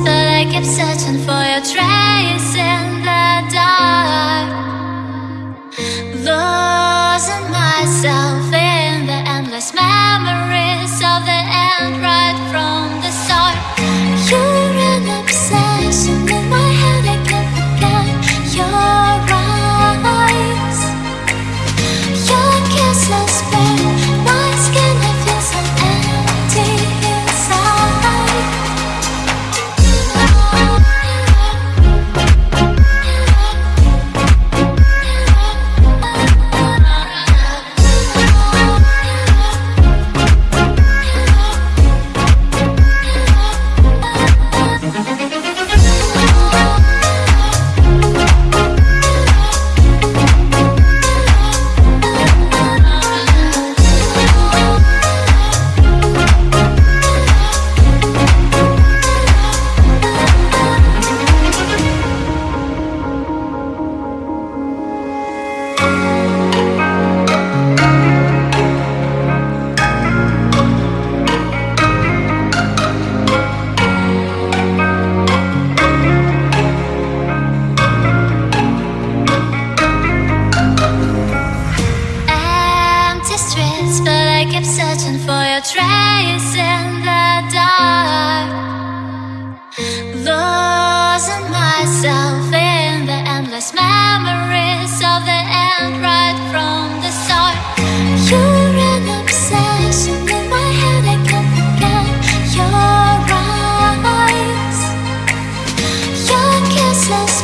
but I keep searching for. keep searching for your trace in the dark. Losing myself in the endless memories of the end right from the start. You're an obsession in my head, I can't forget your eyes Your kiss is